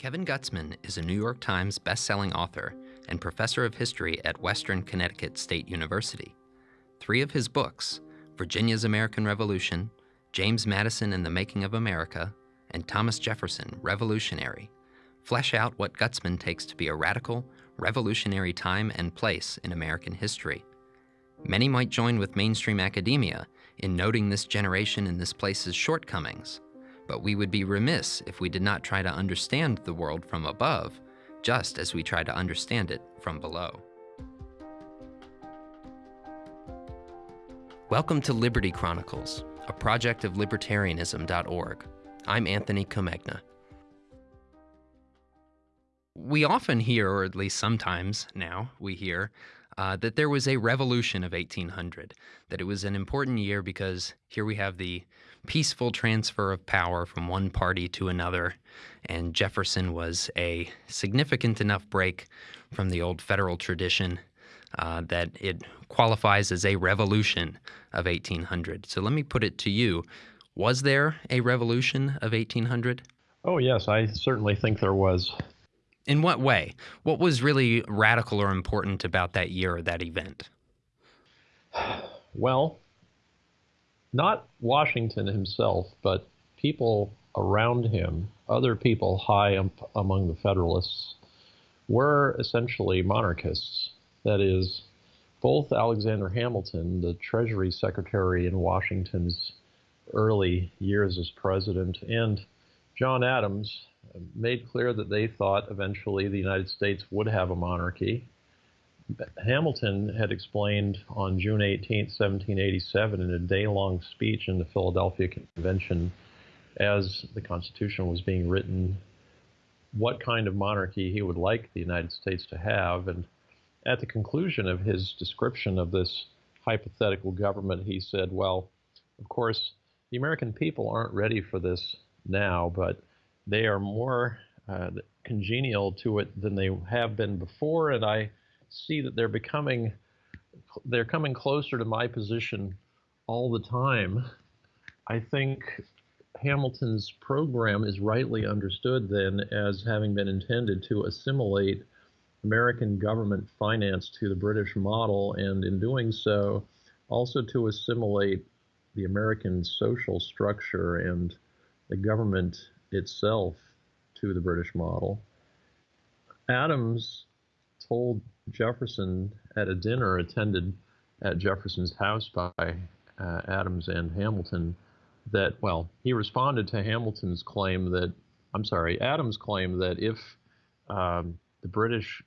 Kevin Gutzman is a New York Times bestselling author and professor of history at Western Connecticut State University. Three of his books, Virginia's American Revolution, James Madison and the Making of America, and Thomas Jefferson, Revolutionary, flesh out what Gutzman takes to be a radical, revolutionary time and place in American history. Many might join with mainstream academia in noting this generation and this place's shortcomings, but we would be remiss if we did not try to understand the world from above, just as we try to understand it from below. Welcome to Liberty Chronicles, a project of libertarianism.org. I'm Anthony Comegna. We often hear, or at least sometimes now we hear, uh, that there was a revolution of 1800, that it was an important year because here we have the peaceful transfer of power from one party to another, and Jefferson was a significant enough break from the old federal tradition uh, that it qualifies as a revolution of 1800. So let me put it to you. Was there a revolution of 1800? Oh, yes, I certainly think there was. In what way? What was really radical or important about that year or that event? Well, not Washington himself, but people around him, other people high up among the Federalists, were essentially monarchists. That is, both Alexander Hamilton, the Treasury Secretary in Washington's early years as president, and John Adams, uh, made clear that they thought eventually the United States would have a monarchy. Hamilton had explained on June 18, 1787, in a day long speech in the Philadelphia Convention, as the Constitution was being written, what kind of monarchy he would like the United States to have. And at the conclusion of his description of this hypothetical government, he said, Well, of course, the American people aren't ready for this now, but they are more uh, congenial to it than they have been before, and I see that they're becoming they're coming closer to my position all the time. I think Hamilton's program is rightly understood then as having been intended to assimilate American government finance to the British model, and in doing so, also to assimilate the American social structure and the government itself to the British model. Adams told Jefferson at a dinner attended at Jefferson's house by uh, Adams and Hamilton that, well, he responded to Hamilton's claim that, I'm sorry, Adams' claim that if um, the British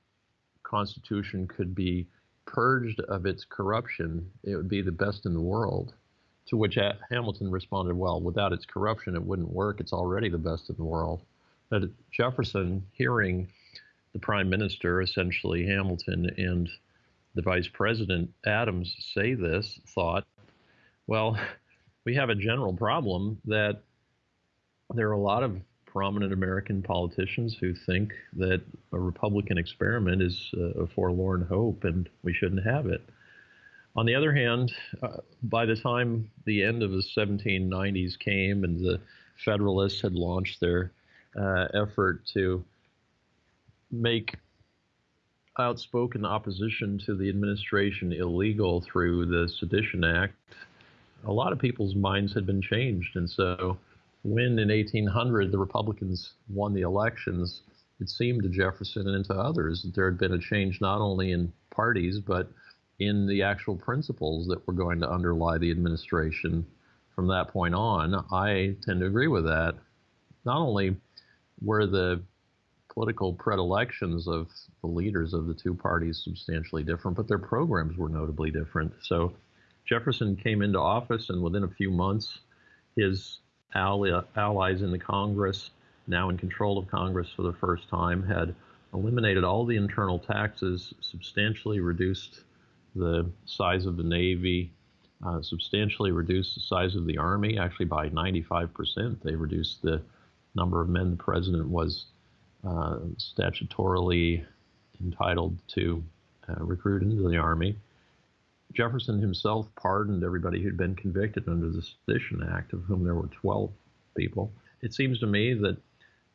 Constitution could be purged of its corruption, it would be the best in the world. To which Hamilton responded, well, without its corruption, it wouldn't work. It's already the best in the world. But Jefferson, hearing the prime minister, essentially Hamilton, and the vice president, Adams, say this, thought, well, we have a general problem that there are a lot of prominent American politicians who think that a Republican experiment is a forlorn hope and we shouldn't have it. On the other hand, uh, by the time the end of the 1790s came and the Federalists had launched their uh, effort to make outspoken opposition to the administration illegal through the Sedition Act, a lot of people's minds had been changed. And so when in 1800 the Republicans won the elections, it seemed to Jefferson and to others that there had been a change not only in parties, but in the actual principles that were going to underlie the administration from that point on. I tend to agree with that. Not only were the political predilections of the leaders of the two parties substantially different, but their programs were notably different. So Jefferson came into office, and within a few months, his allies in the Congress, now in control of Congress for the first time, had eliminated all the internal taxes, substantially reduced the size of the Navy, uh, substantially reduced the size of the Army, actually by 95%. They reduced the number of men the president was uh, statutorily entitled to uh, recruit into the Army. Jefferson himself pardoned everybody who'd been convicted under the Sedition Act, of whom there were 12 people. It seems to me that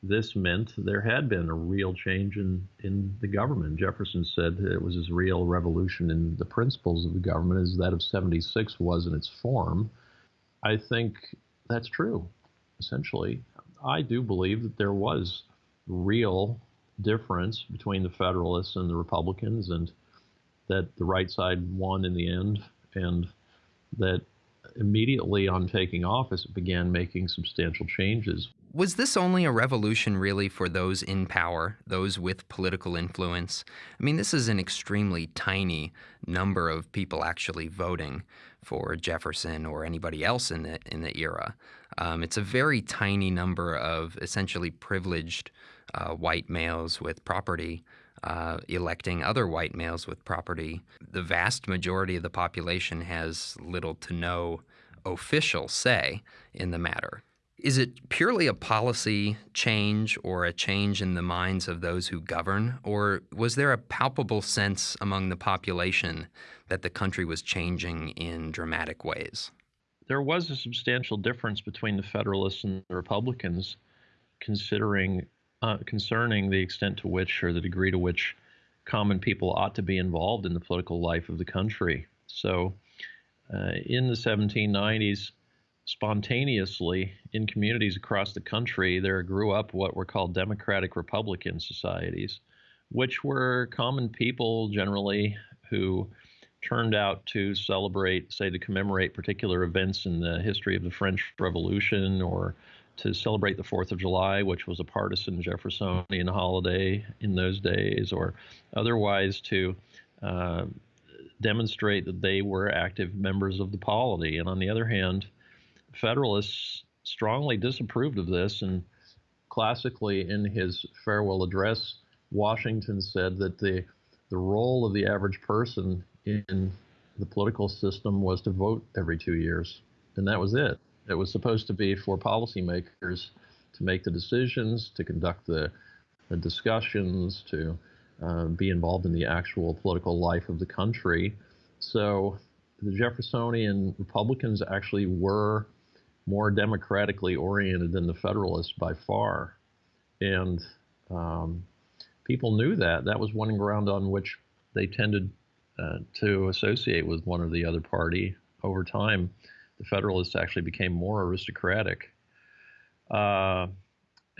this meant there had been a real change in, in the government. Jefferson said it was as real a revolution in the principles of the government as that of 76 was in its form. I think that's true, essentially. I do believe that there was real difference between the Federalists and the Republicans, and that the right side won in the end, and that immediately on taking office, it began making substantial changes. Was this only a revolution really for those in power, those with political influence? I mean, this is an extremely tiny number of people actually voting for Jefferson or anybody else in the in the era. Um, it's a very tiny number of essentially privileged uh, white males with property uh, electing other white males with property. The vast majority of the population has little to no official say in the matter. Is it purely a policy change or a change in the minds of those who govern, or was there a palpable sense among the population that the country was changing in dramatic ways? There was a substantial difference between the Federalists and the Republicans, considering uh, concerning the extent to which or the degree to which common people ought to be involved in the political life of the country. So, uh, in the 1790s, spontaneously in communities across the country, there grew up what were called democratic republican societies, which were common people generally who turned out to celebrate, say, to commemorate particular events in the history of the French Revolution or to celebrate the Fourth of July, which was a partisan Jeffersonian holiday in those days, or otherwise to uh, demonstrate that they were active members of the polity. And on the other hand, Federalists strongly disapproved of this, and classically in his farewell address, Washington said that the the role of the average person in the political system was to vote every two years, and that was it. It was supposed to be for policymakers to make the decisions, to conduct the, the discussions, to uh, be involved in the actual political life of the country. So the Jeffersonian Republicans actually were more democratically oriented than the Federalists by far. And um, people knew that. That was one ground on which they tended uh, to associate with one or the other party. Over time, the Federalists actually became more aristocratic. Uh,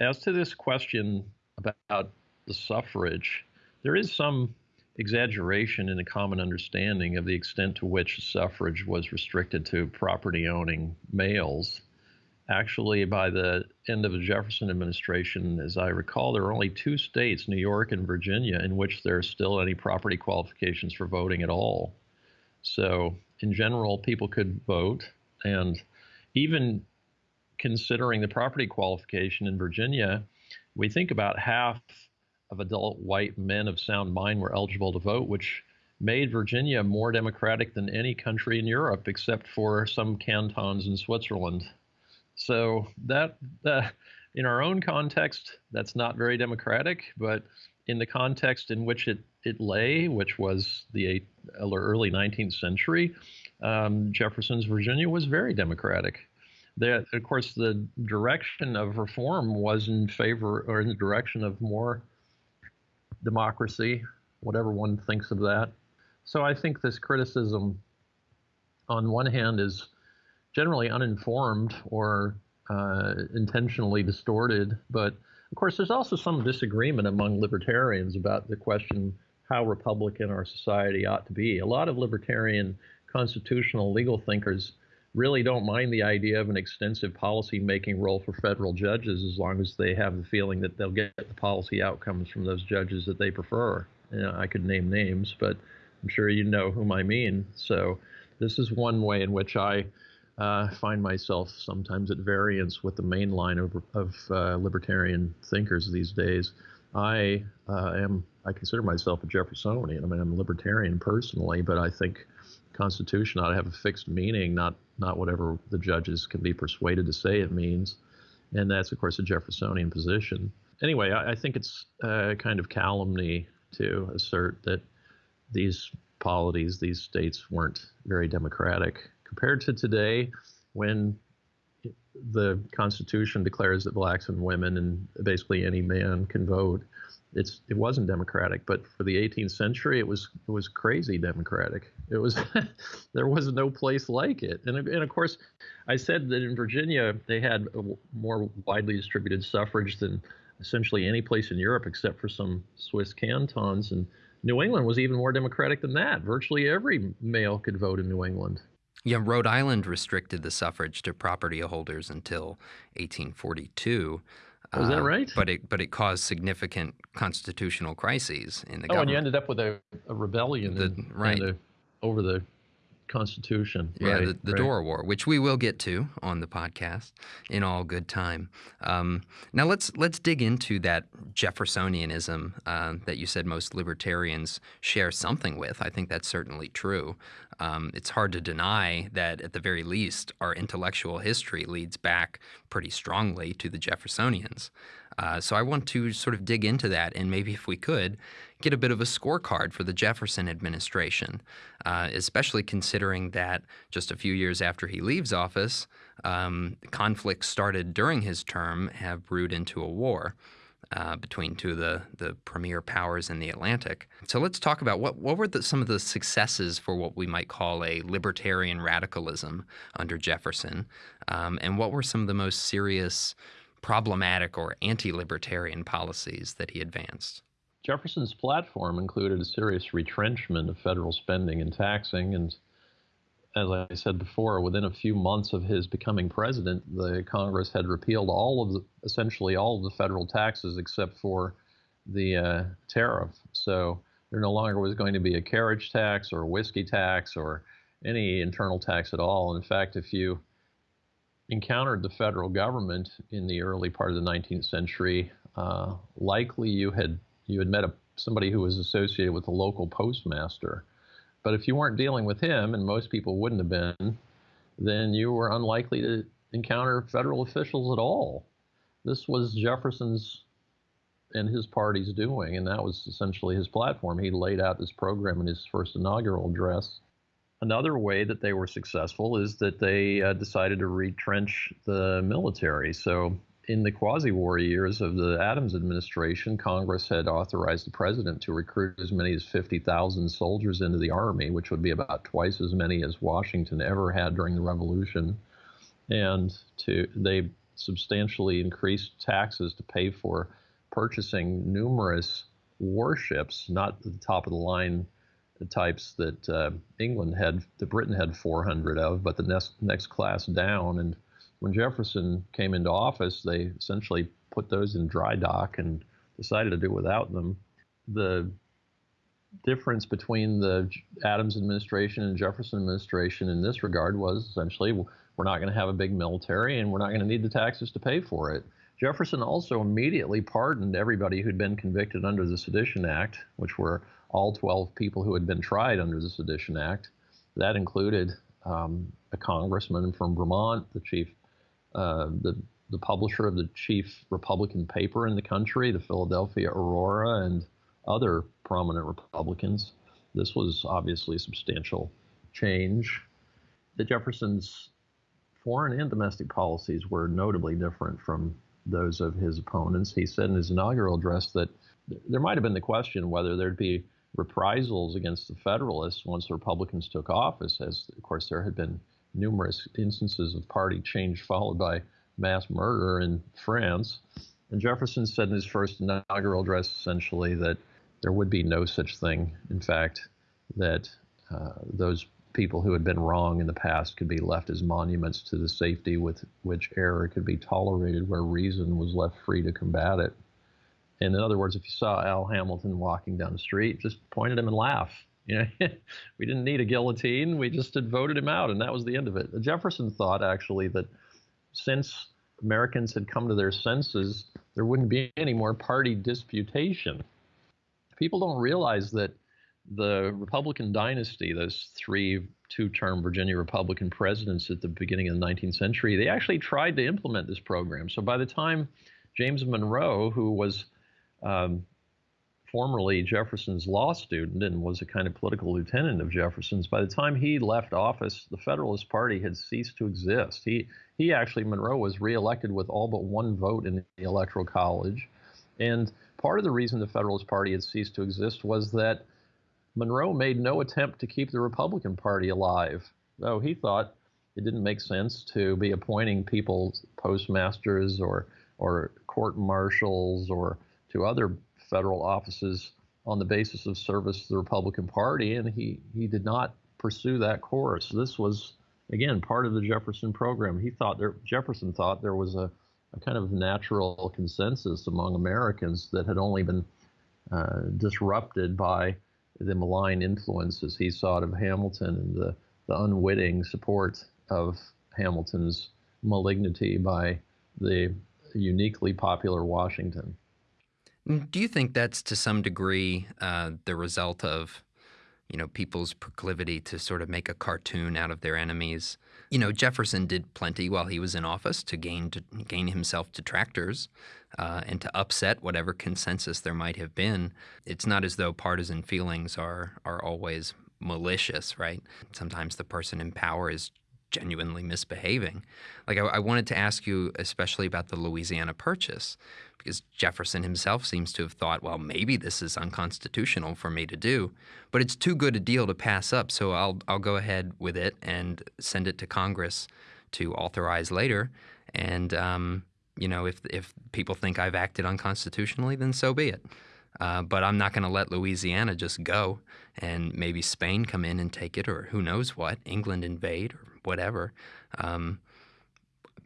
as to this question about the suffrage, there is some exaggeration in the common understanding of the extent to which suffrage was restricted to property owning males. Actually, by the end of the Jefferson administration, as I recall, there are only two states, New York and Virginia, in which there are still any property qualifications for voting at all. So, in general, people could vote. And even considering the property qualification in Virginia, we think about half of adult white men of sound mind were eligible to vote, which made Virginia more democratic than any country in Europe except for some cantons in Switzerland. So that, in our own context, that's not very democratic, but in the context in which it, it lay, which was the early 19th century, um, Jefferson's Virginia was very democratic. Of course, the direction of reform was in favor or in the direction of more democracy, whatever one thinks of that. So I think this criticism, on one hand, is generally uninformed or uh, intentionally distorted. But of course, there's also some disagreement among libertarians about the question how Republican our society ought to be. A lot of libertarian constitutional legal thinkers really don't mind the idea of an extensive policy making role for federal judges as long as they have the feeling that they'll get the policy outcomes from those judges that they prefer. You know, I could name names, but I'm sure you know whom I mean. So this is one way in which I uh, find myself sometimes at variance with the main line of, of uh, libertarian thinkers these days. I uh, am I consider myself a Jeffersonian. I mean, I'm a libertarian personally, but I think Constitution ought to have a fixed meaning, not not whatever the judges can be persuaded to say it means, and that's of course a Jeffersonian position. Anyway, I, I think it's a kind of calumny to assert that these polities, these states weren't very democratic compared to today when the Constitution declares that blacks and women and basically any man can vote. It's it wasn't democratic, but for the 18th century, it was it was crazy democratic. It was there was no place like it, and and of course, I said that in Virginia they had more widely distributed suffrage than essentially any place in Europe except for some Swiss cantons, and New England was even more democratic than that. Virtually every male could vote in New England. Yeah, Rhode Island restricted the suffrage to property holders until 1842. Was uh, that right? But it but it caused significant constitutional crises in the oh, government. and you ended up with a, a rebellion the, in, right. In over the Constitution. Yeah, right, the, the right. Dorr War, which we will get to on the podcast in all good time. Um, now let's let's dig into that Jeffersonianism uh, that you said most libertarians share something with. I think that's certainly true. Um, it's hard to deny that, at the very least, our intellectual history leads back pretty strongly to the Jeffersonians. Uh, so I want to sort of dig into that, and maybe if we could, get a bit of a scorecard for the Jefferson administration, uh, especially considering that just a few years after he leaves office, um, conflicts started during his term have brewed into a war. Uh, between two of the, the premier powers in the Atlantic. So let's talk about what, what were the, some of the successes for what we might call a libertarian radicalism under Jefferson, um, and what were some of the most serious problematic or anti libertarian policies that he advanced? Jefferson's platform included a serious retrenchment of federal spending and taxing. And as I said before, within a few months of his becoming president, the Congress had repealed all of the, essentially all of the federal taxes except for the uh, tariff. So there no longer was going to be a carriage tax or a whiskey tax or any internal tax at all. In fact, if you encountered the federal government in the early part of the 19th century, uh, likely you had you had met a, somebody who was associated with the local postmaster. But if you weren't dealing with him, and most people wouldn't have been, then you were unlikely to encounter federal officials at all. This was Jefferson's and his party's doing, and that was essentially his platform. He laid out this program in his first inaugural address. Another way that they were successful is that they uh, decided to retrench the military. So in the quasi-war years of the Adams administration, Congress had authorized the president to recruit as many as 50,000 soldiers into the army, which would be about twice as many as Washington ever had during the Revolution. And to they substantially increased taxes to pay for purchasing numerous warships, not the top of the line types that uh, England had, that Britain had 400 of, but the next next class down and when Jefferson came into office, they essentially put those in dry dock and decided to do without them. The difference between the Adams administration and Jefferson administration in this regard was essentially we're not going to have a big military and we're not going to need the taxes to pay for it. Jefferson also immediately pardoned everybody who'd been convicted under the Sedition Act, which were all 12 people who had been tried under the Sedition Act. That included um, a congressman from Vermont, the chief uh, the the publisher of the chief Republican paper in the country, the Philadelphia Aurora, and other prominent Republicans. This was obviously a substantial change. The Jefferson's foreign and domestic policies were notably different from those of his opponents. He said in his inaugural address that there might have been the question whether there'd be reprisals against the Federalists once the Republicans took office, as of course there had been numerous instances of party change followed by mass murder in France. And Jefferson said in his first inaugural address essentially that there would be no such thing. In fact, that uh, those people who had been wrong in the past could be left as monuments to the safety with which error could be tolerated where reason was left free to combat it. And in other words, if you saw Al Hamilton walking down the street, just point at him and laugh. You know, we didn't need a guillotine. We just had voted him out, and that was the end of it. Jefferson thought actually that since Americans had come to their senses, there wouldn't be any more party disputation. People don't realize that the Republican dynasty, those three two-term Virginia Republican presidents at the beginning of the 19th century, they actually tried to implement this program. So by the time James Monroe, who was um, formerly Jefferson's law student and was a kind of political lieutenant of Jefferson's. By the time he left office, the Federalist Party had ceased to exist. He he actually Monroe was reelected with all but one vote in the Electoral College, and part of the reason the Federalist Party had ceased to exist was that Monroe made no attempt to keep the Republican Party alive, though he thought it didn't make sense to be appointing people postmasters or or court marshals or to other federal offices on the basis of service to the Republican Party, and he, he did not pursue that course. This was, again, part of the Jefferson program. He thought there, Jefferson thought there was a, a kind of natural consensus among Americans that had only been uh, disrupted by the malign influences he sought of Hamilton and the, the unwitting support of Hamilton's malignity by the uniquely popular Washington. Do you think that's to some degree uh, the result of, you know, people's proclivity to sort of make a cartoon out of their enemies? You know, Jefferson did plenty while he was in office to gain to gain himself detractors uh, and to upset whatever consensus there might have been. It's not as though partisan feelings are are always malicious, right? Sometimes the person in power is genuinely misbehaving. Like I, I, wanted to ask you, especially about the Louisiana Purchase, because Jefferson himself seems to have thought, well, maybe this is unconstitutional for me to do, but it's too good a deal to pass up, so I'll I'll go ahead with it and send it to Congress to authorize later. And um, you know, if if people think I've acted unconstitutionally, then so be it. Uh, but I'm not going to let Louisiana just go and maybe Spain come in and take it, or who knows what, England invade, or whatever. Um,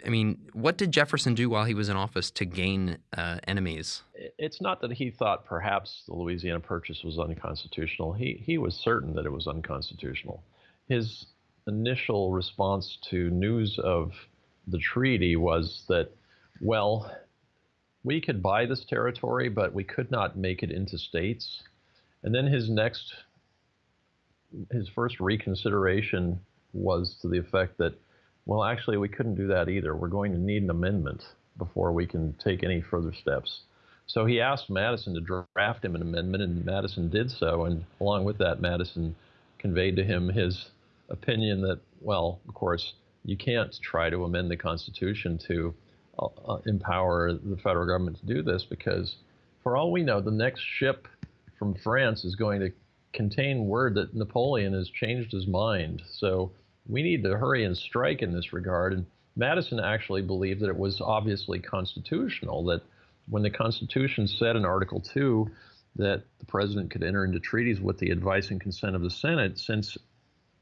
I mean, what did Jefferson do while he was in office to gain uh, enemies? It's not that he thought perhaps the Louisiana Purchase was unconstitutional. He he was certain that it was unconstitutional. His initial response to news of the treaty was that, well, we could buy this territory, but we could not make it into states. And then his next, his first reconsideration was to the effect that, well, actually, we couldn't do that either. We're going to need an amendment before we can take any further steps. So he asked Madison to draft him an amendment, and Madison did so. And along with that, Madison conveyed to him his opinion that, well, of course, you can't try to amend the Constitution to uh, uh empower the federal government to do this because, for all we know, the next ship from France is going to contain word that Napoleon has changed his mind. So we need to hurry and strike in this regard. And Madison actually believed that it was obviously constitutional, that when the Constitution said in Article 2 that the president could enter into treaties with the advice and consent of the Senate, since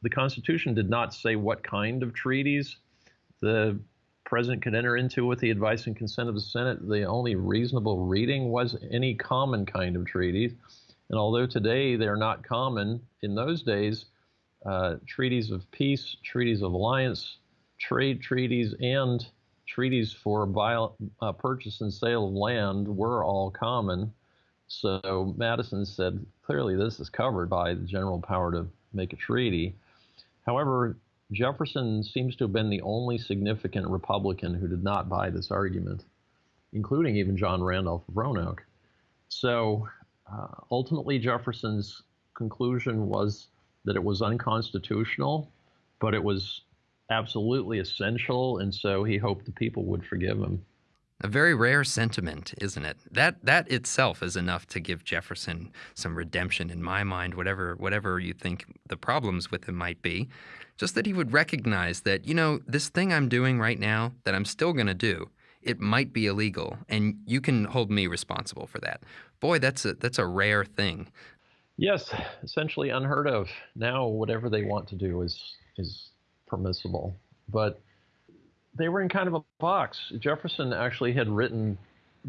the Constitution did not say what kind of treaties the president could enter into with the advice and consent of the Senate, the only reasonable reading was any common kind of treaties. And although today they're not common, in those days, uh, treaties of peace, treaties of alliance, trade treaties, and treaties for uh, purchase and sale of land were all common. So Madison said clearly this is covered by the general power to make a treaty. However, Jefferson seems to have been the only significant Republican who did not buy this argument, including even John Randolph of Roanoke. So uh, ultimately, Jefferson's conclusion was that it was unconstitutional, but it was absolutely essential, and so he hoped the people would forgive him. A very rare sentiment, isn't it? That that itself is enough to give Jefferson some redemption in my mind, whatever whatever you think the problems with him might be. Just that he would recognize that, you know, this thing I'm doing right now that I'm still going to do, it might be illegal and you can hold me responsible for that. Boy, that's a that's a rare thing. Yes, essentially unheard of. Now, whatever they want to do is is permissible. But they were in kind of a box. Jefferson actually had written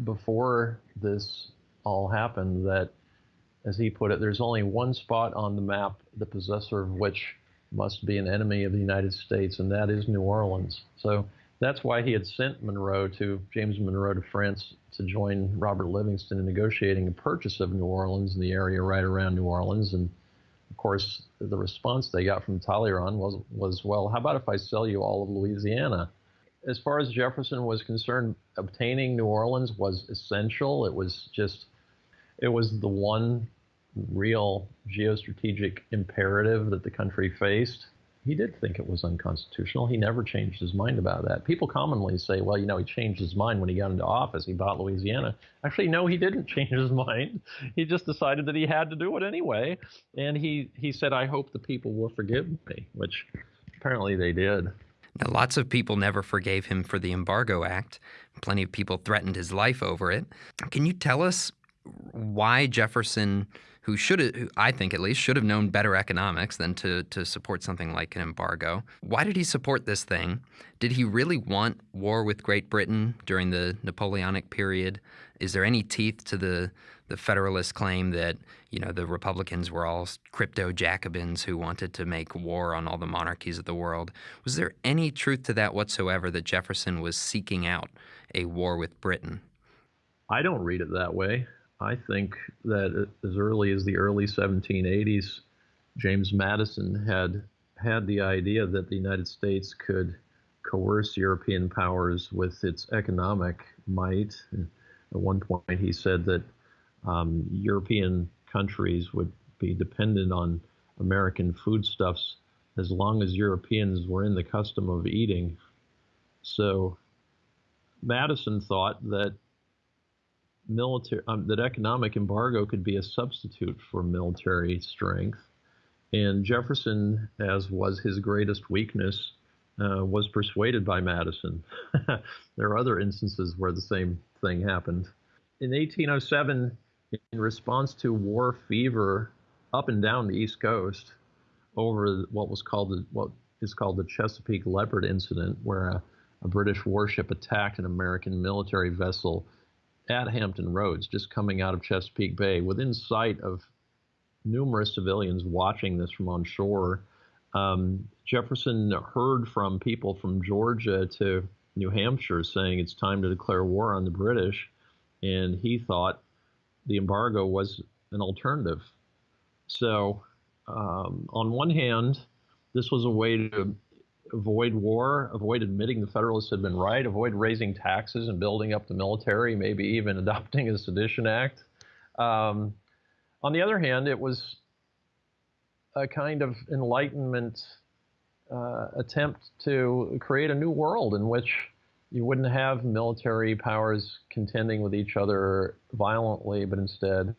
before this all happened that, as he put it, there's only one spot on the map, the possessor of which must be an enemy of the United States, and that is New Orleans. So that's why he had sent Monroe to James Monroe to France to join Robert Livingston in negotiating a purchase of New Orleans and the area right around New Orleans. And of course, the response they got from Talleyrand was was, well, how about if I sell you all of Louisiana? As far as Jefferson was concerned, obtaining New Orleans was essential. It was just it was the one real geostrategic imperative that the country faced he did think it was unconstitutional. He never changed his mind about that. People commonly say, well, you know, he changed his mind when he got into office. He bought Louisiana. Actually, no, he didn't change his mind. He just decided that he had to do it anyway. And he, he said, I hope the people will forgive me, which apparently they did. Now, lots of people never forgave him for the Embargo Act. Plenty of people threatened his life over it. Can you tell us why Jefferson who should have, I think at least, should have known better economics than to, to support something like an embargo. Why did he support this thing? Did he really want war with Great Britain during the Napoleonic period? Is there any teeth to the, the Federalist claim that you know the Republicans were all crypto Jacobins who wanted to make war on all the monarchies of the world? Was there any truth to that whatsoever that Jefferson was seeking out a war with Britain? I don't read it that way. I think that as early as the early 1780s, James Madison had had the idea that the United States could coerce European powers with its economic might. At one point, he said that um, European countries would be dependent on American foodstuffs as long as Europeans were in the custom of eating. So Madison thought that military um, that economic embargo could be a substitute for military strength. And Jefferson, as was his greatest weakness, uh, was persuaded by Madison. there are other instances where the same thing happened. In 1807, in response to war fever up and down the East Coast over what was called the, what is called the Chesapeake Leopard incident, where a, a British warship attacked an American military vessel at Hampton Roads, just coming out of Chesapeake Bay, within sight of numerous civilians watching this from on shore. Um, Jefferson heard from people from Georgia to New Hampshire saying it's time to declare war on the British, and he thought the embargo was an alternative. So, um, on one hand, this was a way to avoid war, avoid admitting the Federalists had been right, avoid raising taxes and building up the military, maybe even adopting a sedition act. Um, on the other hand, it was a kind of Enlightenment uh, attempt to create a new world in which you wouldn't have military powers contending with each other violently, but instead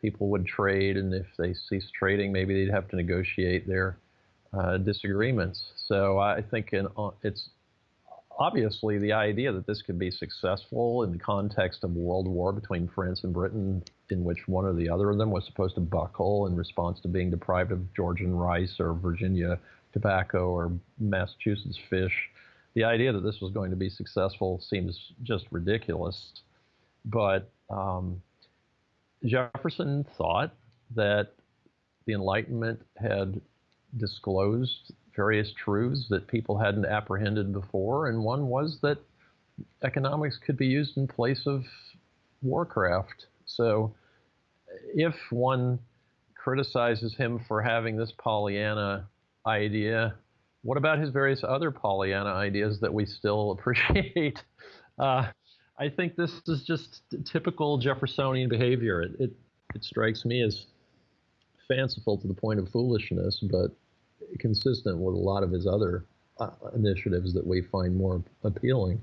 people would trade, and if they ceased trading, maybe they'd have to negotiate their uh, disagreements. So I think in, uh, it's obviously the idea that this could be successful in the context of world war between France and Britain, in which one or the other of them was supposed to buckle in response to being deprived of Georgian rice or Virginia tobacco or Massachusetts fish. The idea that this was going to be successful seems just ridiculous. But um, Jefferson thought that the Enlightenment had disclosed various truths that people hadn't apprehended before, and one was that economics could be used in place of warcraft. So if one criticizes him for having this Pollyanna idea, what about his various other Pollyanna ideas that we still appreciate? Uh, I think this is just typical Jeffersonian behavior. It, it, it strikes me as fanciful to the point of foolishness, but consistent with a lot of his other uh, initiatives that we find more appealing.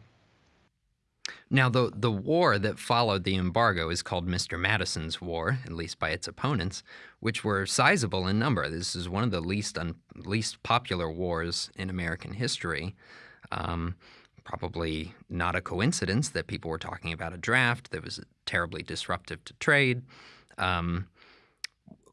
Now, the, the war that followed the embargo is called Mr. Madison's War, at least by its opponents, which were sizable in number. This is one of the least un, least popular wars in American history. Um, probably not a coincidence that people were talking about a draft that was terribly disruptive to trade. Um,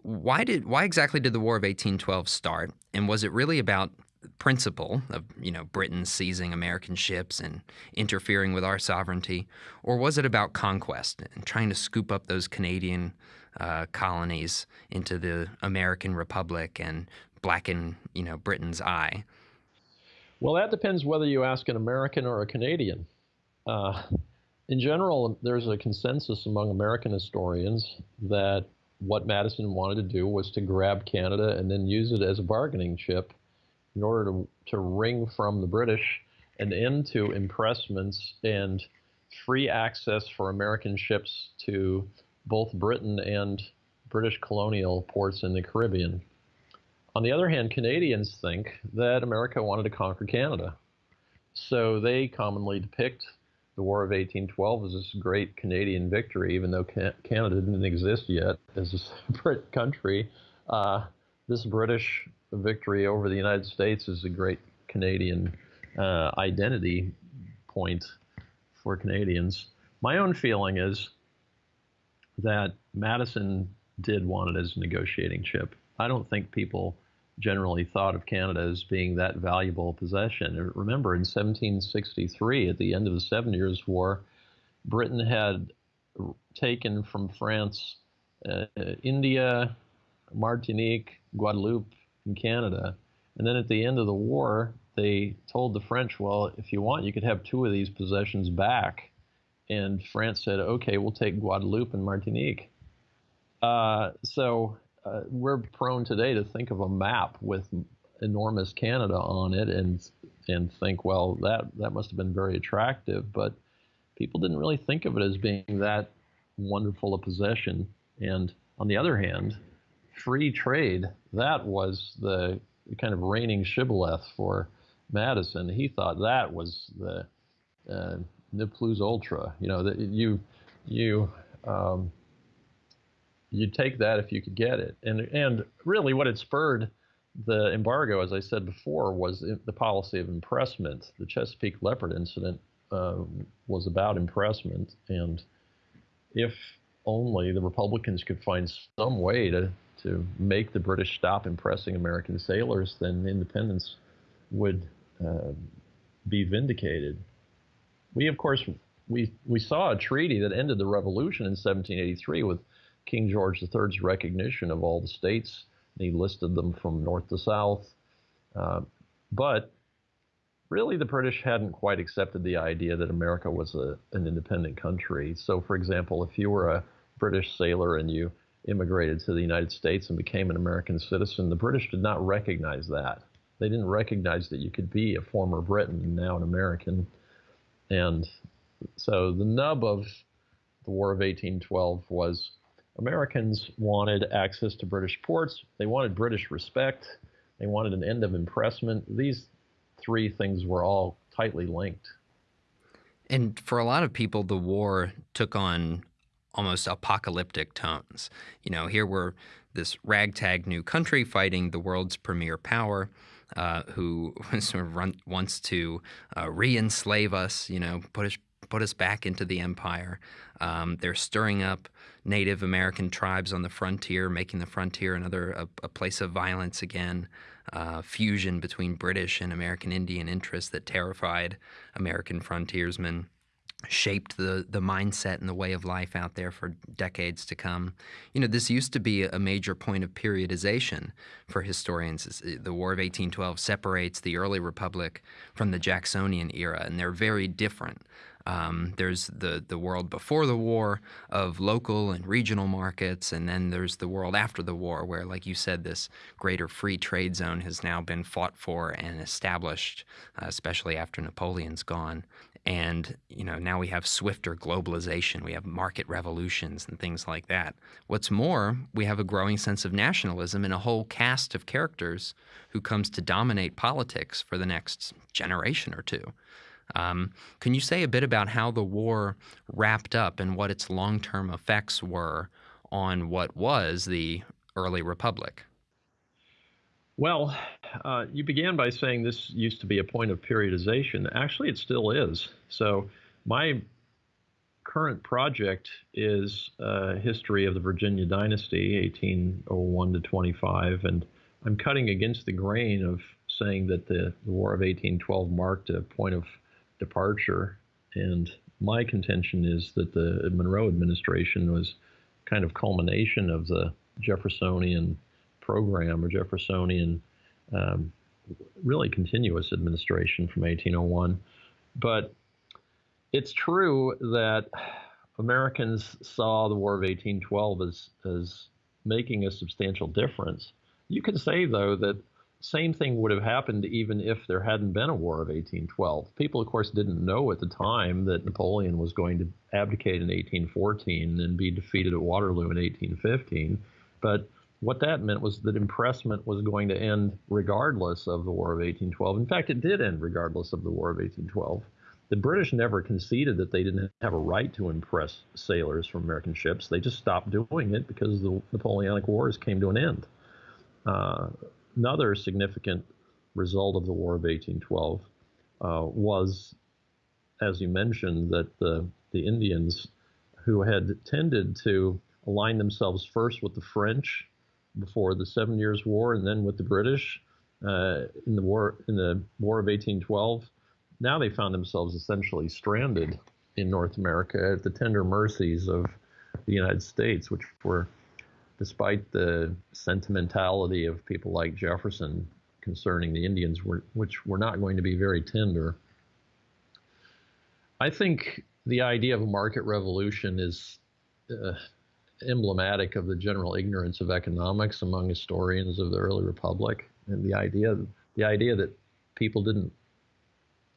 why did why exactly did the War of 1812 start, and was it really about principle of you know Britain seizing American ships and interfering with our sovereignty, or was it about conquest and trying to scoop up those Canadian uh, colonies into the American Republic and blacken you know Britain's eye? Well, that depends whether you ask an American or a Canadian. Uh, in general, there's a consensus among American historians that what Madison wanted to do was to grab Canada and then use it as a bargaining chip in order to, to wring from the British an end to impressments and free access for American ships to both Britain and British colonial ports in the Caribbean. On the other hand, Canadians think that America wanted to conquer Canada. So they commonly depict the War of 1812 is this great Canadian victory, even though Canada didn't exist yet as a separate country. Uh, this British victory over the United States is a great Canadian uh, identity point for Canadians. My own feeling is that Madison did want it as a negotiating chip. I don't think people generally thought of Canada as being that valuable possession. Remember, in 1763, at the end of the Seven Years' War, Britain had taken from France uh, India, Martinique, Guadeloupe, and Canada. And then at the end of the war, they told the French, well, if you want, you could have two of these possessions back. And France said, okay, we'll take Guadeloupe and Martinique. Uh, so uh, we're prone today to think of a map with enormous Canada on it and and think, well, that that must have been very attractive, but people didn't really think of it as being that wonderful a possession. And on the other hand, free trade that was the kind of reigning shibboleth for Madison. He thought that was the uh, ne plus ultra. You know that you you um, you'd take that if you could get it. And and really, what had spurred the embargo, as I said before, was the policy of impressment. The Chesapeake Leopard incident uh, was about impressment, and if only the Republicans could find some way to to make the British stop impressing American sailors, then independence would uh, be vindicated. We, of course, we we saw a treaty that ended the revolution in 1783 with King George III's recognition of all the states. He listed them from north to south. Uh, but really, the British hadn't quite accepted the idea that America was a, an independent country. So, for example, if you were a British sailor and you immigrated to the United States and became an American citizen, the British did not recognize that. They didn't recognize that you could be a former Briton and now an American. And so the nub of the War of 1812 was Americans wanted access to British ports. They wanted British respect. They wanted an end of impressment. These three things were all tightly linked. And for a lot of people, the war took on almost apocalyptic tones. You know, here we're this ragtag new country fighting the world's premier power. Uh, who sort of run, wants to uh, re-enslave us, you know, us put us back into the empire. Um, they're stirring up Native American tribes on the frontier, making the frontier another a, a place of violence again. Uh, fusion between British and American Indian interests that terrified American frontiersmen shaped the the mindset and the way of life out there for decades to come. You know, this used to be a major point of periodization for historians. The War of 1812 separates the early republic from the Jacksonian era, and they're very different. Um, there's the, the world before the war of local and regional markets, and then there's the world after the war, where, like you said, this greater free trade zone has now been fought for and established, uh, especially after Napoleon's gone. And you know now we have swifter globalization, we have market revolutions and things like that. What's more, we have a growing sense of nationalism and a whole cast of characters who comes to dominate politics for the next generation or two. Um, can you say a bit about how the war wrapped up and what its long term effects were on what was the early republic? Well, uh, you began by saying this used to be a point of periodization. Actually, it still is. So, my current project is a history of the Virginia dynasty, 1801 to 25, and I'm cutting against the grain of saying that the, the War of 1812 marked a point of departure. And my contention is that the Monroe administration was kind of culmination of the Jeffersonian program or Jeffersonian um, really continuous administration from 1801. But it's true that Americans saw the War of 1812 as, as making a substantial difference. You can say, though, that same thing would have happened even if there hadn't been a War of 1812. People, of course, didn't know at the time that Napoleon was going to abdicate in 1814 and be defeated at Waterloo in 1815. But what that meant was that impressment was going to end regardless of the War of 1812. In fact, it did end regardless of the War of 1812. The British never conceded that they didn't have a right to impress sailors from American ships. They just stopped doing it because the Napoleonic Wars came to an end. Uh, another significant result of the War of 1812 uh, was, as you mentioned, that the, the Indians who had tended to align themselves first with the French before the Seven Years' War and then with the British uh, in the war in the War of 1812 now they found themselves essentially stranded in North America at the tender mercies of the United States, which were, despite the sentimentality of people like Jefferson concerning the Indians, which were not going to be very tender. I think the idea of a market revolution is uh, emblematic of the general ignorance of economics among historians of the early republic, and the idea the idea that people didn't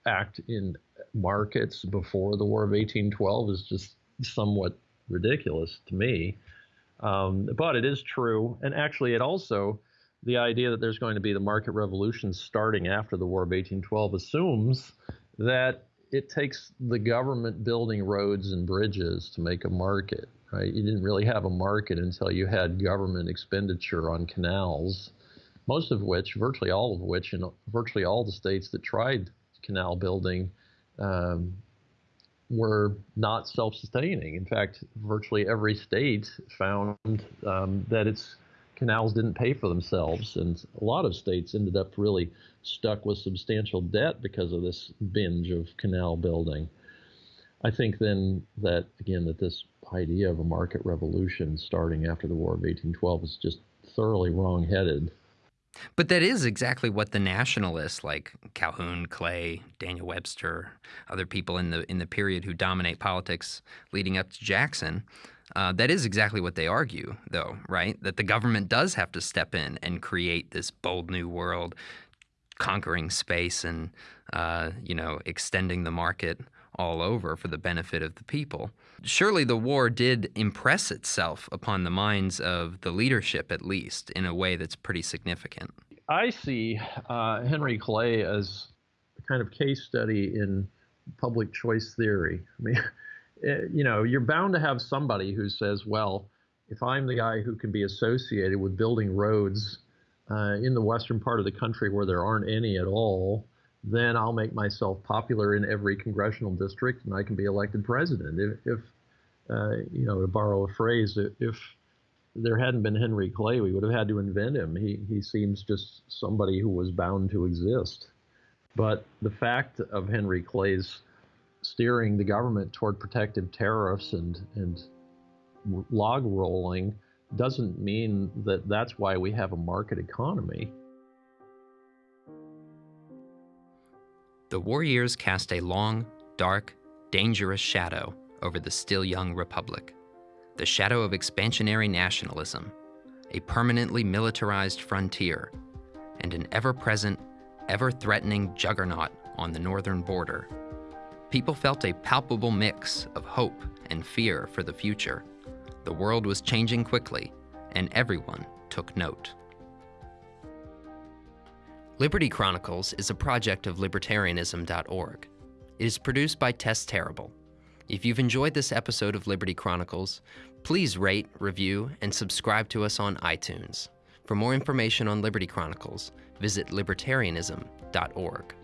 act in markets before the War of 1812 is just somewhat ridiculous to me. Um, but it is true. And actually, it also, the idea that there's going to be the market revolution starting after the War of 1812 assumes that it takes the government building roads and bridges to make a market, right? You didn't really have a market until you had government expenditure on canals, most of which, virtually all of which, in virtually all the states that tried canal building um, were not self-sustaining. In fact, virtually every state found um, that its canals didn't pay for themselves, and a lot of states ended up really stuck with substantial debt because of this binge of canal building. I think then that again that this idea of a market revolution starting after the War of 1812 is just thoroughly wrong-headed. But that is exactly what the nationalists like Calhoun, Clay, Daniel Webster, other people in the in the period who dominate politics leading up to Jackson, uh, that is exactly what they argue, though, right? That the government does have to step in and create this bold new world, conquering space and uh, you know extending the market all over for the benefit of the people. Surely the war did impress itself upon the minds of the leadership, at least, in a way that's pretty significant. I see uh, Henry Clay as a kind of case study in public choice theory. I mean, eh, you know, you're bound to have somebody who says, well, if I'm the guy who can be associated with building roads uh, in the western part of the country where there aren't any at all, then I'll make myself popular in every congressional district and I can be elected president. If, if uh, you know, to borrow a phrase, if there hadn't been Henry Clay, we would have had to invent him. He, he seems just somebody who was bound to exist. But the fact of Henry Clay's steering the government toward protective tariffs and, and log rolling doesn't mean that that's why we have a market economy. The war years cast a long, dark, dangerous shadow over the still young republic. The shadow of expansionary nationalism, a permanently militarized frontier, and an ever present, ever threatening juggernaut on the northern border. People felt a palpable mix of hope and fear for the future. The world was changing quickly, and everyone took note. Liberty Chronicles is a project of libertarianism.org. It is produced by Tess Terrible. If you've enjoyed this episode of Liberty Chronicles, please rate, review, and subscribe to us on iTunes. For more information on Liberty Chronicles, visit libertarianism.org.